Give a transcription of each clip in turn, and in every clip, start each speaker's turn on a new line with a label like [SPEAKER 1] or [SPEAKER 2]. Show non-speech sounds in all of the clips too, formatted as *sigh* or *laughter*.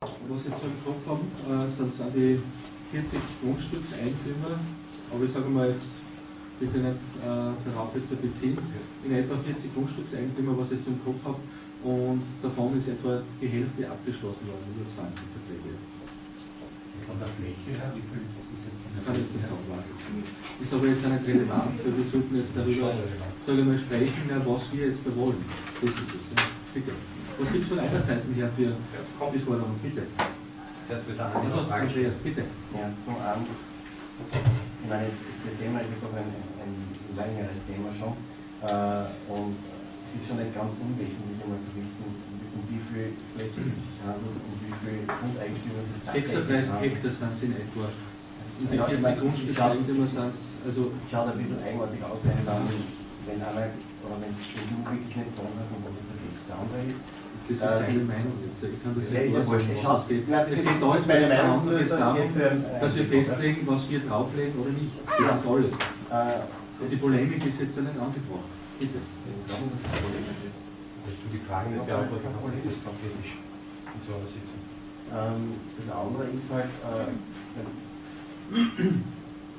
[SPEAKER 1] Was ich jetzt im Kopf habe, äh, sind, sind die 40 Grundstückseigentümer, aber ich sage mal jetzt, bitte nicht äh, darauf jetzt beziehen, in etwa 40 Grundstückseigentümer, was ich jetzt im Kopf habe, und davon ist etwa die Hälfte abgeschlossen worden, über 20 Verträge.
[SPEAKER 2] Von der Fläche her, wie viel ist jetzt
[SPEAKER 1] Das kann ich jetzt nicht sagen, weiß ich. Ist aber jetzt nicht relevant, weil wir sollten jetzt darüber, sage ich mal, sprechen, was wir jetzt da wollen. Das ist es. Ja. Bitte. Was gibt es von einer Seite her für die Forderung? Bitte.
[SPEAKER 2] Zuerst wird der
[SPEAKER 1] Also,
[SPEAKER 2] Frage
[SPEAKER 1] Andreas, bitte.
[SPEAKER 3] Ja, zum einen, ich meine, jetzt ist das Thema ist ja doch ein, ein längeres Thema schon. Äh, und es ist schon nicht ganz unwesentlich, einmal zu wissen, um wie viel Fläche es sich handelt und wie viel Grundeigentümer es tatsächlich
[SPEAKER 1] 36
[SPEAKER 3] haben.
[SPEAKER 1] Hektar sind es in etwa. Und
[SPEAKER 3] Ja, ich
[SPEAKER 1] 40
[SPEAKER 3] meine, es
[SPEAKER 1] Grundstückseigentümer
[SPEAKER 3] ist-
[SPEAKER 1] sind also
[SPEAKER 3] Schaut ein bisschen eigenartig aus, wenn dann, wenn einer, oder wenn, wenn du wirklich nicht sagen kannst, um was es da geht. Das andere ist,
[SPEAKER 1] das ist
[SPEAKER 3] Äh,
[SPEAKER 1] deine Meinung jetzt. Ich kann das
[SPEAKER 3] Ja,
[SPEAKER 1] nicht es geht.
[SPEAKER 3] das
[SPEAKER 1] Es
[SPEAKER 3] ist
[SPEAKER 1] geht da jetzt
[SPEAKER 3] meine Meinung,
[SPEAKER 1] anderen
[SPEAKER 3] nur, dass
[SPEAKER 1] darum, dass wir festlegen, was wir drauflegen oder nicht. Das ist alles.
[SPEAKER 3] äh,
[SPEAKER 1] Die Polemik ist jetzt ja nicht angebracht. Bitte.
[SPEAKER 3] Ich glaube, dass
[SPEAKER 2] du die Fragen nicht beantworten kannst, das ist auch kritisch in so einer Sitzung.
[SPEAKER 3] Ähm, das andere ist halt, äh,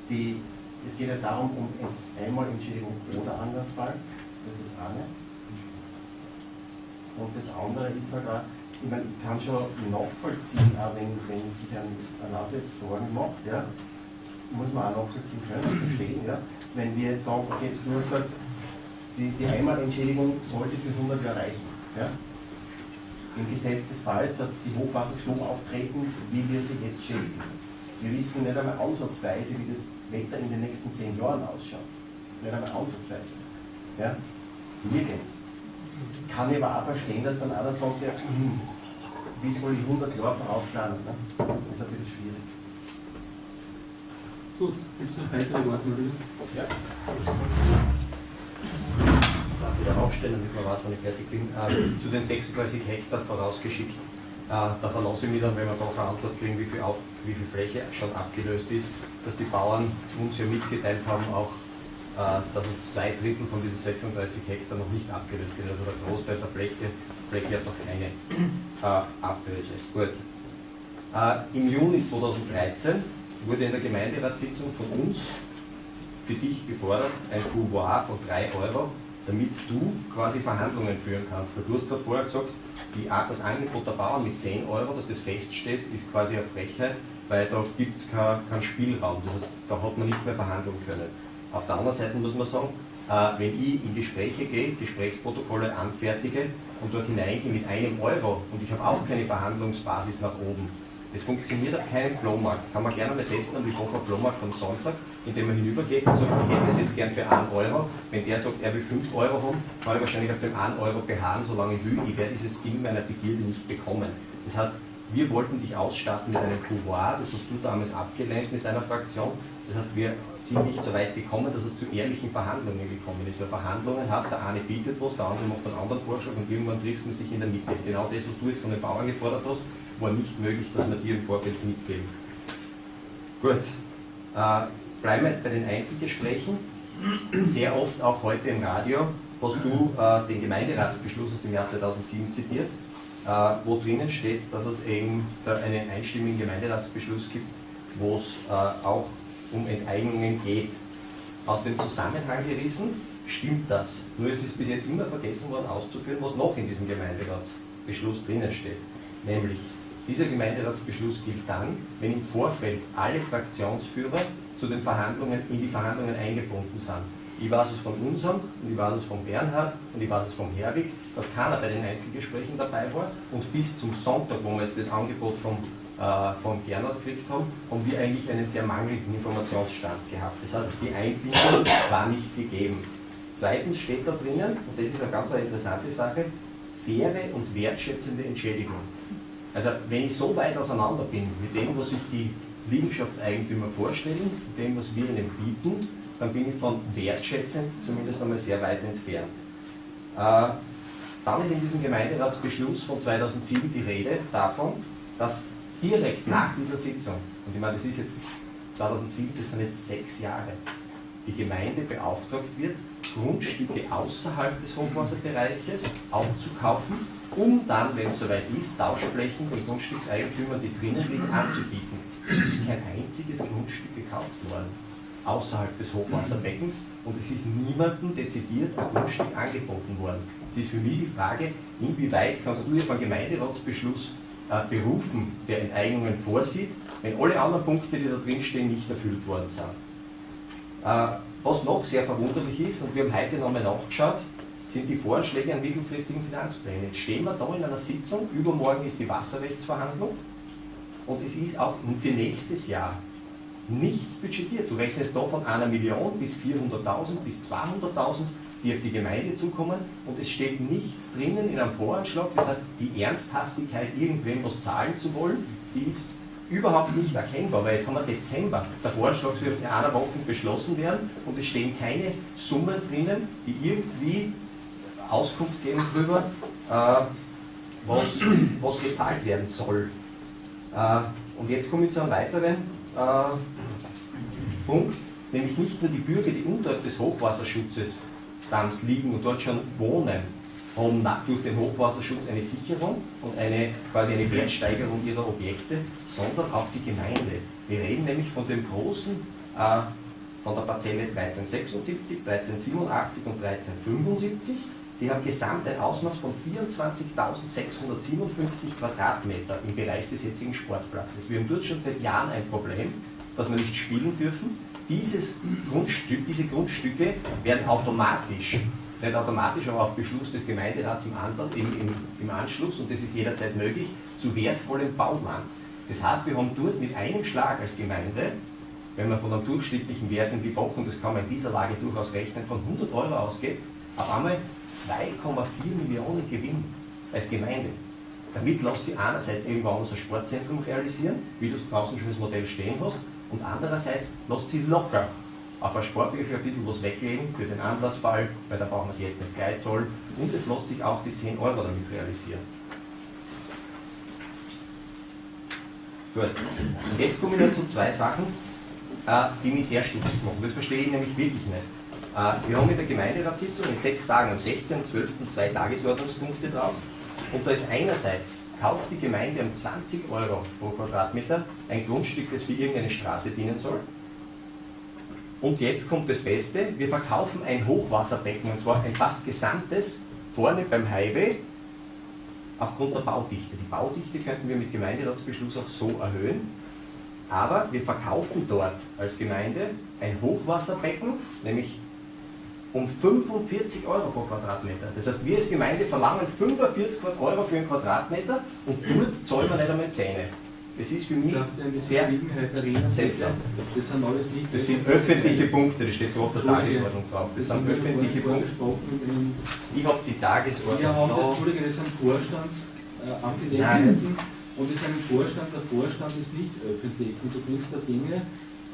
[SPEAKER 3] die, es geht ja darum, um jetzt einmal Entschädigung oder Anlassfall, das ist das eine. Und das andere ist halt auch, ich meine, ich kann schon nachvollziehen, auch wenn, wenn sich ein, ein Landwirt Sorgen macht, ja, muss man auch nachvollziehen können, verstehen, ja. Wenn wir jetzt sagen, okay, du hast gesagt, die, die Einmalentschädigung sollte für 100 Jahre reichen, ja. Im Gesetz des Falls, dass die Hochwasser so auftreten, wie wir sie jetzt schätzen. Wir wissen nicht einmal ansatzweise, wie das Wetter in den nächsten zehn Jahren ausschaut. Nicht einmal ansatzweise. Ja? Nirgends. Kann ich aber auch verstehen, dass dann einer sagt, ja, hm, wie soll ich 100 Jahre vorausplanen? Ne? Das ist ein bisschen schwierig.
[SPEAKER 1] Gut, gibt es noch weitere Wortmeldungen?
[SPEAKER 2] Ja.
[SPEAKER 4] darf wieder aufstellen, damit man weiß, wann ich fertig bin. Äh, zu den 36 Hektar vorausgeschickt. Äh, da verlasse ich mich dann, wenn wir doch eine Antwort kriegen, wie viel, auf, wie viel Fläche schon abgelöst ist, dass die Bauern uns ja mitgeteilt haben, auch, dass es zwei Drittel von diesen 36 Hektar noch nicht abgelöst sind. Also der Großteil der Fläche, Fläche hat noch keine äh, Ablöse. Gut. Äh, Im Juni 2013 wurde in der Gemeinderatssitzung von uns für dich gefordert, ein Pouvoir von 3 Euro, damit du quasi Verhandlungen führen kannst. Du hast gerade vorher gesagt, die, das Angebot der Bauern mit 10 Euro, dass das feststeht, ist quasi eine Frechheit, weil da gibt es keinen kein Spielraum. Das heißt, da hat man nicht mehr verhandeln können. Auf der anderen Seite muss man sagen, äh, wenn ich in Gespräche gehe, Gesprächsprotokolle anfertige und dort hineingehe mit einem Euro und ich habe auch keine Verhandlungsbasis nach oben, das funktioniert auf keinem Flohmarkt. Kann man gerne mal testen am Lipocher Flohmarkt am Sonntag, indem man hinübergeht und sagt, ich hätte das jetzt gern für 1 Euro. Wenn der sagt, er will 5 Euro haben, kann ich wahrscheinlich auf dem 1 Euro beharren, solange ich will. Ich werde dieses Ding meiner Begierde nicht bekommen. Das heißt, wir wollten dich ausstatten mit einem Pouvoir, das hast du damals abgelehnt mit deiner Fraktion. Das heißt, wir sind nicht so weit gekommen, dass es zu ehrlichen Verhandlungen gekommen ist. Weil Verhandlungen hast, der eine bietet was, der andere macht einen anderen Vorschlag und irgendwann trifft man sich in der Mitte. Genau das, was du jetzt von den Bauern gefordert hast, war nicht möglich, dass wir dir im Vorfeld mitgeben. Gut, äh, bleiben wir jetzt bei den Einzelgesprächen. Sehr oft, auch heute im Radio, hast du äh, den Gemeinderatsbeschluss aus dem Jahr 2007 zitiert, äh, wo drinnen steht, dass es eben einen einstimmigen Gemeinderatsbeschluss gibt, wo es äh, auch um Enteignungen geht. Aus dem Zusammenhang gerissen stimmt das. Nur es ist bis jetzt immer vergessen worden auszuführen, was noch in diesem Gemeinderatsbeschluss drinnen steht. Nämlich, dieser Gemeinderatsbeschluss gilt dann, wenn im Vorfeld alle Fraktionsführer zu den Verhandlungen, in die Verhandlungen eingebunden sind. Ich weiß es von unserem und ich weiß es von Bernhard und ich weiß es von Herwig, dass keiner bei den Einzelgesprächen dabei war und bis zum Sonntag, wo wir jetzt das Angebot vom, von Gernot gekriegt haben, haben wir eigentlich einen sehr mangelnden Informationsstand gehabt. Das heißt, die Einbindung *coughs* war nicht gegeben. Zweitens steht da drinnen, und das ist eine ganz interessante Sache, faire und wertschätzende Entschädigung. Also wenn ich so weit auseinander bin mit dem, was sich die Liegenschaftseigentümer vorstellen, mit dem, was wir ihnen bieten, dann bin ich von wertschätzend zumindest einmal sehr weit entfernt. Äh, dann ist in diesem Gemeinderatsbeschluss von 2007 die Rede davon, dass direkt nach dieser Sitzung, und ich meine, das ist jetzt 2007, das sind jetzt sechs Jahre, die Gemeinde beauftragt wird, Grundstücke außerhalb des Hochwasserbereiches aufzukaufen um dann, wenn es soweit ist, Tauschflächen den Grundstückseigentümern, die drinnen liegen, anzubieten. Es ist kein einziges Grundstück gekauft worden, außerhalb des Hochwasserbeckens, und es ist niemandem dezidiert ein Grundstück angeboten worden. Es ist für mich die Frage, inwieweit kannst du dir von Gemeinderatsbeschluss berufen, der Enteignungen vorsieht, wenn alle anderen Punkte, die da drin stehen, nicht erfüllt worden sind. Äh, was noch sehr verwunderlich ist, und wir haben heute nochmal nachgeschaut, sind die Vorschläge an mittelfristigen Finanzplänen. Jetzt stehen wir da in einer Sitzung, übermorgen ist die Wasserrechtsverhandlung und es ist auch für nächstes Jahr nichts budgetiert. Du rechnest da von einer Million bis 400.000 bis 200.000, die auf die Gemeinde zukommen und es steht nichts drinnen in einem Voranschlag. Das heißt, die Ernsthaftigkeit, irgendwem was zahlen zu wollen, die ist überhaupt nicht erkennbar, weil jetzt haben wir Dezember. Der Vorschlag soll in einer Woche beschlossen werden und es stehen keine Summen drinnen, die irgendwie Auskunft geben darüber, äh, was, was gezahlt werden soll. Äh, und jetzt komme ich zu einem weiteren äh, Punkt, nämlich nicht nur die Bürger, die unterhalb des Hochwasserschutzes Dams liegen und dort schon wohnen, haben durch den Hochwasserschutz eine Sicherung und eine, quasi eine Wertsteigerung ihrer Objekte, sondern auch die Gemeinde. Wir reden nämlich von dem großen, äh, von der Parzelle 1376, 1387 und 1375. Die haben gesamt ein Ausmaß von 24.657 Quadratmeter im Bereich des jetzigen Sportplatzes. Wir haben dort schon seit Jahren ein Problem, dass wir nicht spielen dürfen. Dieses Grundstück, diese Grundstücke werden automatisch nicht automatisch, aber auf Beschluss des Gemeinderats im, Antrag, im, im, im Anschluss, und das ist jederzeit möglich, zu wertvollem Bauland. Das heißt, wir haben dort mit einem Schlag als Gemeinde, wenn man von einem durchschnittlichen Wert in die Woche, und das kann man in dieser Lage durchaus rechnen, von 100 Euro ausgeht, auf einmal 2,4 Millionen Gewinn als Gemeinde. Damit lässt sich einerseits irgendwann unser Sportzentrum realisieren, wie du es draußen schon das Modell stehen hast, und andererseits lässt sie locker auf ein Sportliche ein bisschen was weglegen für den Anlassfall, weil da brauchen wir es jetzt nicht gleich zahlen. Und es lässt sich auch die 10 Euro damit realisieren. Gut. Und jetzt komme ich noch zu zwei Sachen, äh, die mich sehr stutzig machen. Das verstehe ich nämlich wirklich nicht. Äh, wir haben in der Gemeinderatssitzung in sechs Tagen am 16. 12. zwei Tagesordnungspunkte drauf. Und da ist einerseits, kauft die Gemeinde um 20 Euro pro Quadratmeter ein Grundstück, das für irgendeine Straße dienen soll. Und jetzt kommt das Beste, wir verkaufen ein Hochwasserbecken, und zwar ein fast gesamtes, vorne beim Highway, aufgrund der Baudichte. Die Baudichte könnten wir mit Gemeinderatsbeschluss auch so erhöhen, aber wir verkaufen dort als Gemeinde ein Hochwasserbecken, nämlich um 45 Euro pro Quadratmeter. Das heißt, wir als Gemeinde verlangen 45 Euro für einen Quadratmeter und dort zahlen wir nicht einmal Zähne. Das ist für mich sehr seltsam.
[SPEAKER 1] Das sind alles nicht.
[SPEAKER 4] Das sind öffentliche Punkte, das steht so auf der Tagesordnung drauf. Das sind öffentliche Punkte. Ich habe die Tagesordnung.
[SPEAKER 1] Wir haben das, Entschuldige, das sind Vorstandsangelegenheiten und das ist ein Vorstand. Der Vorstand ist nicht öffentlich und du bringst da Dinge äh,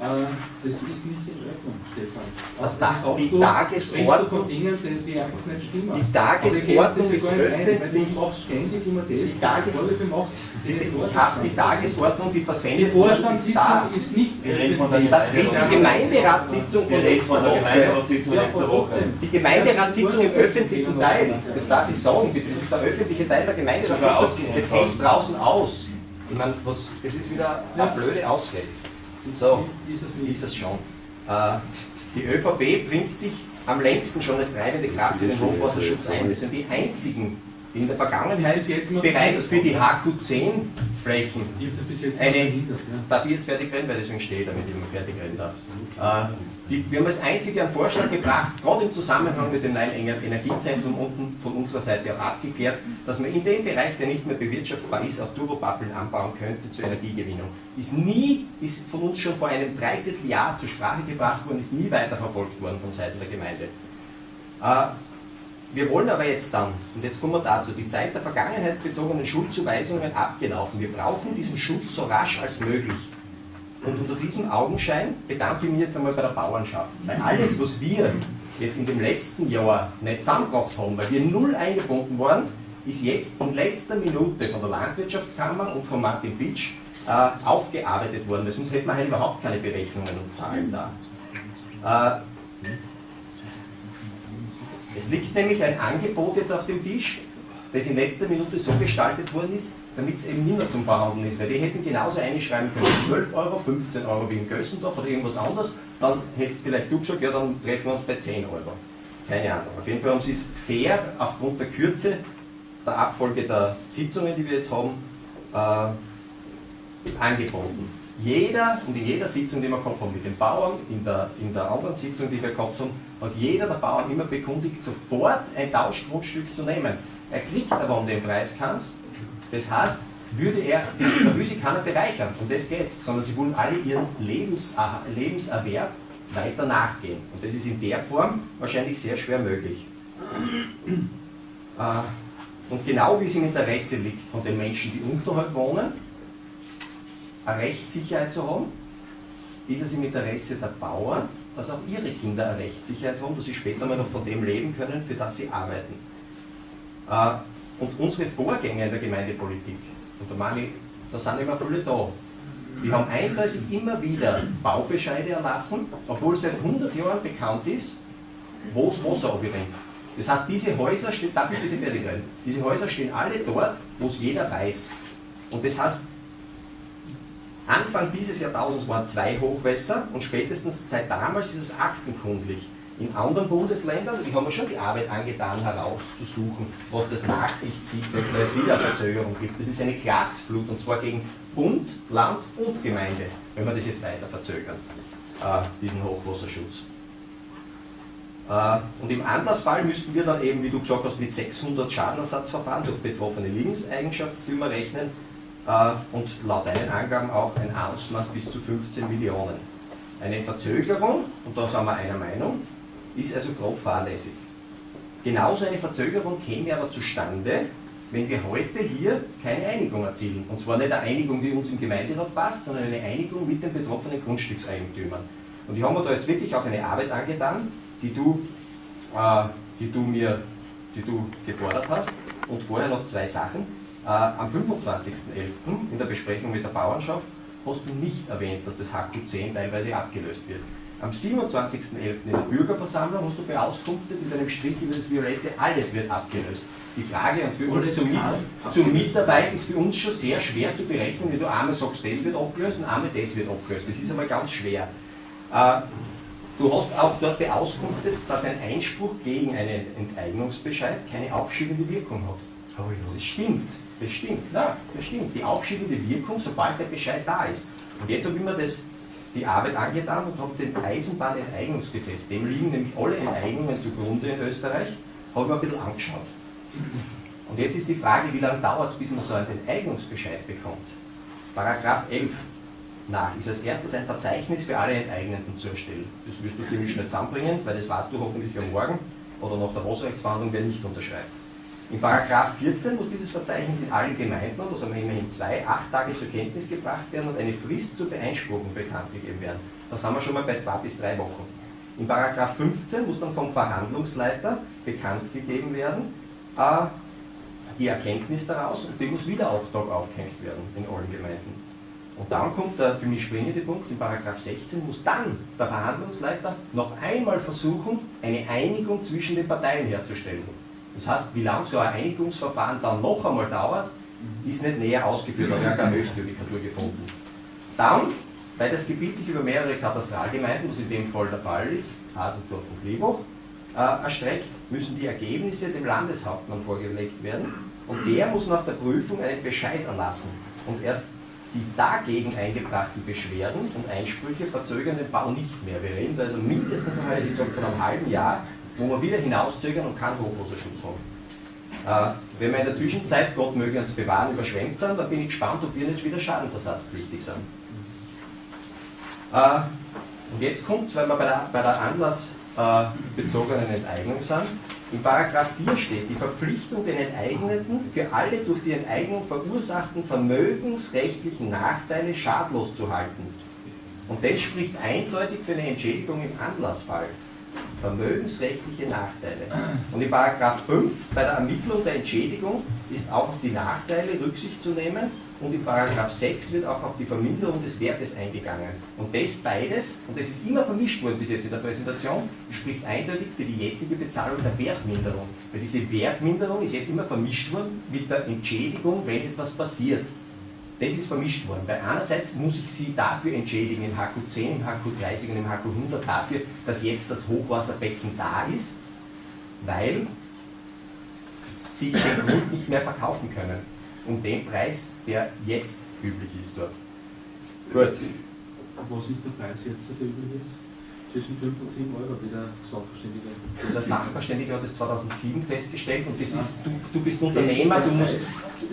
[SPEAKER 1] das ist nicht in Ordnung, Stefan.
[SPEAKER 4] Also da, die du, Tagesordnung,
[SPEAKER 1] Dingen, die, die einfach nicht stimmen.
[SPEAKER 4] Die Tagesordnung ist öffentlich.
[SPEAKER 1] Ein, du machst ständig immer das.
[SPEAKER 4] Die, Tages die, die Tagesordnung, die versendet
[SPEAKER 1] die Vorstandssitzung ist nicht.
[SPEAKER 4] Das ist die Gemeinderatssitzung von
[SPEAKER 2] letzter
[SPEAKER 4] Woche. Die Gemeinderatssitzung im öffentlichen Teil, das darf ich sagen, das ist der öffentliche Teil der Gemeinderatssitzung, das hängt draußen aus. Ich meine, was, das ist wieder eine blöde Ausrede. So, ist es schon. Äh, die ÖVP bringt sich am längsten schon als treibende Kraft für den Hochwasserschutz ein. Wir sind die einzigen, die in der Vergangenheit bereits für die HQ10-Flächen eine. Darf ich jetzt fertig reden, weil deswegen stehe ich, damit ich immer fertig reden darf. Äh, wir haben als einzige einen Vorschlag gebracht, gerade im Zusammenhang mit dem neuen Energiezentrum unten von unserer Seite auch abgeklärt, dass man in dem Bereich, der nicht mehr bewirtschaftbar ist, auch Turbopappeln anbauen könnte zur Energiegewinnung. Ist nie, ist von uns schon vor einem Dreivierteljahr zur Sprache gebracht worden, ist nie weiterverfolgt worden von Seiten der Gemeinde. Äh, wir wollen aber jetzt dann, und jetzt kommen wir dazu, die Zeit der vergangenheitsbezogenen Schuldzuweisungen abgelaufen. Wir brauchen diesen Schutz so rasch als möglich. Und unter diesem Augenschein bedanke ich mich jetzt einmal bei der Bauernschaft. Weil alles, was wir jetzt in dem letzten Jahr nicht zusammengebracht haben, weil wir null eingebunden waren, ist jetzt in letzter Minute von der Landwirtschaftskammer und von Martin Pitsch äh, aufgearbeitet worden, weil sonst hätten wir halt überhaupt keine Berechnungen und Zahlen da. Äh, es liegt nämlich ein Angebot jetzt auf dem Tisch das in letzter Minute so gestaltet worden ist, damit es eben nicht mehr zum Verhandeln ist. Weil die hätten genauso einschreiben können, 12 Euro, 15 Euro wie in Gössendorf oder irgendwas anderes, dann hättest vielleicht du gesagt, ja dann treffen wir uns bei 10 Euro. Keine Ahnung. Auf jeden Fall uns ist fair aufgrund der Kürze der Abfolge der Sitzungen, die wir jetzt haben, äh, angeboten. Jeder und in jeder Sitzung, die wir gehabt haben mit den Bauern, in der, in der anderen Sitzung, die wir gehabt haben, hat jeder der Bauern immer bekundigt, sofort ein Tauschgrundstück zu nehmen. Er kriegt aber um den Preis keins. Das heißt, würde er, will sich keiner bereichern, um das geht es, sondern sie wollen alle ihren Lebens, Lebenserwerb weiter nachgehen. Und das ist in der Form wahrscheinlich sehr schwer möglich. Äh, und genau wie es im Interesse liegt von den Menschen, die unterhalb wohnen, eine Rechtssicherheit zu haben, ist es im Interesse der Bauern, dass auch ihre Kinder eine Rechtssicherheit haben, dass sie später mal noch von dem leben können, für das sie arbeiten. Äh, und unsere Vorgänger in der Gemeindepolitik, und da meine ich, da sind immer viele da, die haben eindeutig immer wieder Baubescheide erlassen, obwohl seit 100 Jahren bekannt ist, wo das Wasser abrinnt. Das heißt, diese Häuser stehen, darf ich bitte fertig werden? Diese Häuser stehen alle dort, wo es jeder weiß. Und das heißt, Anfang dieses Jahrtausends waren zwei Hochwässer und spätestens seit damals ist es aktenkundlich. In anderen Bundesländern, die haben wir schon die Arbeit angetan, herauszusuchen, was das nach sich zieht, wenn es eine Wiederverzögerung gibt. Das ist eine Klagsflut und zwar gegen Bund, Land und Gemeinde, wenn wir das jetzt weiter verzögern, äh, diesen Hochwasserschutz. Äh, und im Anlassfall müssten wir dann eben, wie du gesagt hast, mit 600 Schadenersatzverfahren durch betroffene Lebenseigenschaftsfirma rechnen äh, und laut deinen Angaben auch ein Ausmaß bis zu 15 Millionen. Eine Verzögerung, und da sind wir einer Meinung, ist also grob fahrlässig. Genauso eine Verzögerung käme aber zustande, wenn wir heute hier keine Einigung erzielen. Und zwar nicht eine Einigung, die uns im Gemeinderat passt, sondern eine Einigung mit den betroffenen Grundstückseigentümern. Und ich habe mir da jetzt wirklich auch eine Arbeit angetan, die du, äh, die du mir die du gefordert hast. Und vorher noch zwei Sachen. Äh, am 25.11. in der Besprechung mit der Bauernschaft hast du nicht erwähnt, dass das HQ10 teilweise abgelöst wird. Am 27.11. in der Bürgerversammlung hast du beauskunftet mit einem Strich über das Violette, alles wird abgelöst. Die Frage und für uns zur, Mit zur Mitarbeit ist für uns schon sehr schwer zu berechnen, wenn du einmal sagst, das wird abgelöst und einmal das wird abgelöst. Das ist einmal ganz schwer. Äh, du hast auch dort beauskunftet, dass ein Einspruch gegen einen Enteignungsbescheid keine aufschiebende Wirkung hat. Das stimmt. Das stimmt, na, das stimmt. Die aufschiebende Wirkung, sobald der Bescheid da ist. Und jetzt habe ich mir das, die Arbeit angetan und habe den Eisenbahnenteignungsgesetz, dem liegen nämlich alle Enteignungen zugrunde in Österreich, habe ich mir ein bisschen angeschaut. Und jetzt ist die Frage, wie lange dauert es, bis man so einen Enteignungsbescheid bekommt? Paragraph 11 nach ist als erstes ein Verzeichnis für alle Enteigneten zu erstellen. Das wirst du ziemlich schnell zusammenbringen, weil das weißt du hoffentlich am Morgen oder nach der Wasserrechtsverhandlung, wer nicht unterschreibt. In Paragraph 14 muss dieses Verzeichnis in allen Gemeinden, und das haben wir immerhin zwei, acht Tage zur Kenntnis gebracht werden und eine Frist zur Beeinspruchung bekannt gegeben werden. Da sind wir schon mal bei zwei bis drei Wochen. In Paragraph 15 muss dann vom Verhandlungsleiter bekannt gegeben werden, äh, die Erkenntnis daraus und die muss wieder Auftrag aufgehängt werden in allen Gemeinden. Und dann kommt der für mich springende Punkt, in Paragraph 16 muss dann der Verhandlungsleiter noch einmal versuchen, eine Einigung zwischen den Parteien herzustellen. Das heißt, wie lange so ein Einigungsverfahren dann noch einmal dauert, ist nicht näher ausgeführt, aber wir haben keine Höchstjudikatur gefunden. Dann, weil das Gebiet sich über mehrere Katastralgemeinden, was in dem Fall der Fall ist, Hasensdorf und Liebach, äh, erstreckt, müssen die Ergebnisse dem Landeshauptmann vorgelegt werden und der muss nach der Prüfung einen Bescheid erlassen. Und erst die dagegen eingebrachten Beschwerden und Einsprüche verzögern den Bau nicht mehr. Wir reden da also mindestens einmal, von einem halben Jahr, wo wir wieder hinauszögern und keinen Hochwasserschutz haben. Äh, wenn wir in der Zwischenzeit, Gott möge uns bewahren, überschwemmt sind, dann bin ich gespannt, ob wir nicht wieder schadensersatzpflichtig sind. Äh, und jetzt kommt es, weil wir bei der, bei der anlassbezogenen Enteignung sind, in Paragraph 4 steht die Verpflichtung den Enteigneten für alle durch die Enteignung verursachten vermögensrechtlichen Nachteile schadlos zu halten. Und das spricht eindeutig für eine Entschädigung im Anlassfall. Vermögensrechtliche Nachteile. Und in Paragraph 5 bei der Ermittlung der Entschädigung ist auch auf die Nachteile Rücksicht zu nehmen und in Paragraph 6 wird auch auf die Verminderung des Wertes eingegangen. Und das beides, und das ist immer vermischt worden bis jetzt in der Präsentation, spricht eindeutig für die jetzige Bezahlung der Wertminderung. Weil diese Wertminderung ist jetzt immer vermischt worden mit der Entschädigung, wenn etwas passiert. Das ist vermischt worden. Weil einerseits muss ich sie dafür entschädigen, im HQ 10, im HQ 30 und im HQ 100, dafür, dass jetzt das Hochwasserbecken da ist, weil sie den Grund nicht mehr verkaufen können. Um den Preis, der jetzt üblich ist dort. Gut.
[SPEAKER 1] Was ist der Preis jetzt, der üblich ist? Zwischen 5 und 7 Euro, wie der Sachverständige.
[SPEAKER 4] Der Sachverständige hat es 2007 festgestellt und das ist, du, du bist Unternehmer, du musst,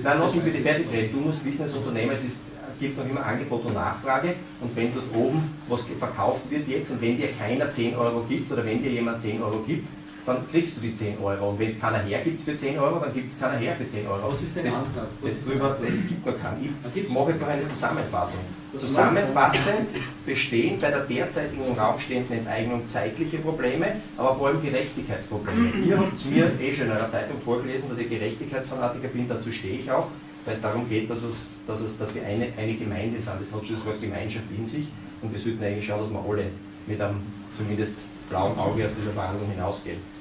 [SPEAKER 4] nein, lass mich bitte fertig reden, du musst wissen als Unternehmer, es ist, gibt noch immer Angebot und Nachfrage und wenn dort oben was verkauft wird jetzt und wenn dir keiner 10 Euro gibt oder wenn dir jemand 10 Euro gibt, dann kriegst du die 10 Euro und wenn es keiner hergibt für 10 Euro, dann gibt es keiner her für 10 Euro. Das, das drüber, das gibt noch keinen. Ich mache jetzt noch eine Zusammenfassung. Zusammenfassend bestehen bei der derzeitigen im Raum stehenden Enteignung zeitliche Probleme, aber vor allem Gerechtigkeitsprobleme. Ihr habt mir eh schon in einer Zeitung vorgelesen, dass ich Gerechtigkeitsfanatiker bin, dazu stehe ich auch, weil es darum geht, dass, es, dass, es, dass wir eine, eine Gemeinde sind. Das hat schon das Wort Gemeinschaft in sich und wir sollten eigentlich schauen, dass wir alle mit einem zumindest blauen Auge aus dieser Verhandlung hinausgehen.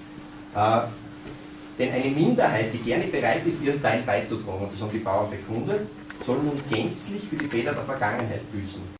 [SPEAKER 4] Äh, denn eine Minderheit, die gerne bereit ist, ihren Teil beizutragen, und das haben die Bauern bekundet, soll nun gänzlich für die Fehler der Vergangenheit büßen.